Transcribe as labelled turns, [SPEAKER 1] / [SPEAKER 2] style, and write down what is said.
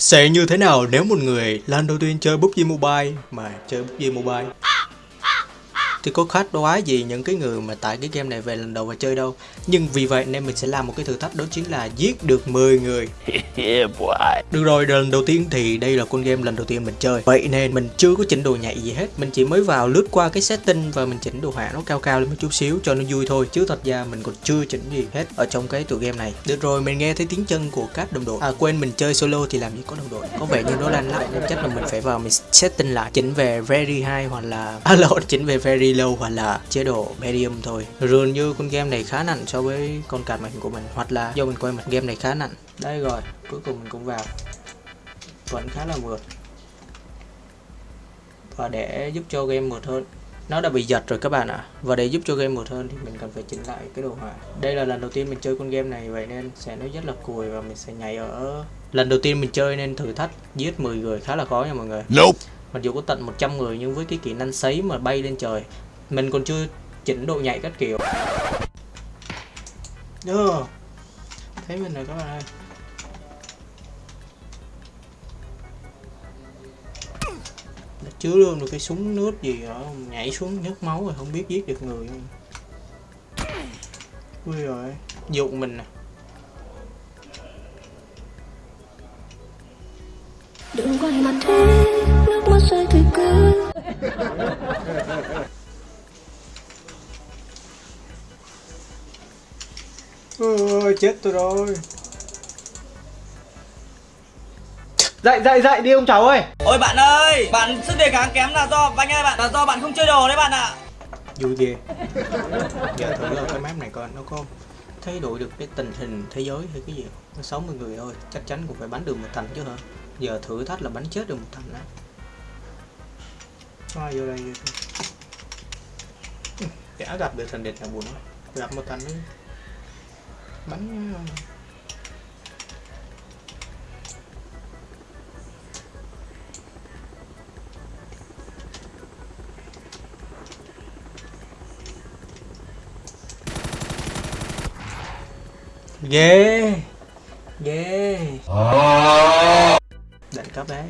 [SPEAKER 1] Sẽ như thế nào nếu một người lần đầu tiên chơi PUBG Mobile mà chơi PUBG Mobile? Thì có khác đoái gì những cái người mà tải cái game này về lần đầu và chơi đâu. Nhưng vì vậy nên mình sẽ làm một cái thử thách đó chính là giết được 10 người.
[SPEAKER 2] Yeah.
[SPEAKER 1] Được rồi, lần đầu tiên thì đây là con game lần đầu tiên mình chơi. Vậy nên mình chưa có chỉnh đồ nhạy gì hết. Mình chỉ mới vào lướt qua cái setting và mình chỉnh đồ họa nó cao cao lên một chút xíu cho nó vui thôi. Chứ thật ra mình còn chưa chỉnh gì hết ở trong cái tựa game này. Được rồi, mình nghe thấy tiếng chân của các đồng đội. À quên mình chơi solo thì làm gì có đồng đội. Có vẻ như nó lắc nên chắc là mình phải vào mình setting lại. Chỉnh về very high hoặc là À lộn, chỉnh về very low hoặc là chế độ medium thôi. Dường như con game này khá nặng so với con card màn hình của mình Hoặc là do mình quay mặt game này khá nặng. Đây rồi, cuối cùng mình cũng vào. Vẫn khá là mượt và để giúp cho game mượt hơn. Nó đã bị giật rồi các bạn ạ. À. và để giúp cho game mượt hơn thì mình cần phải chỉnh lại cái đồ họa. Đây là lần đầu tiên mình chơi con game này vậy nên sẽ nó rất là cùi và mình sẽ nhảy ở. Lần đầu tiên mình chơi nên thử thách giết 10 người khá là khó nha mọi người.
[SPEAKER 2] Nope
[SPEAKER 1] mặc dù có tận 100 người nhưng với cái kỹ năng sấy mà bay lên trời, mình còn chưa chỉnh độ nhạy các kiểu. Đơ. thấy mình rồi các bạn ơi. Đã chứa luôn được cái súng nước gì ở nhảy xuống nhớt máu rồi không biết giết được người. Không. Ui rồi dụ mình nè
[SPEAKER 3] đừng quay mặt thế rơi thì cứ
[SPEAKER 1] Ôi chết tôi rồi.
[SPEAKER 4] Dậy dậy dậy đi ông cháu ơi.
[SPEAKER 5] Ôi bạn ơi, bạn sức đề kháng kém là do anh ơi bạn là do bạn không chơi đồ đấy bạn ạ.
[SPEAKER 1] vui ghê. Giờ thử cái map này coi nó có thay đổi được cái tình hình thế giới hay cái gì không? nó 60 người thôi chắc chắn cũng phải bắn được một thành chứ hả? Giờ thử thách là bắn chết được một thành đó ai vô đây chả gặp được thành địch nào buồn lắm. Gặp một thành ấy bắn ghê ghê. Đẳng cấp đấy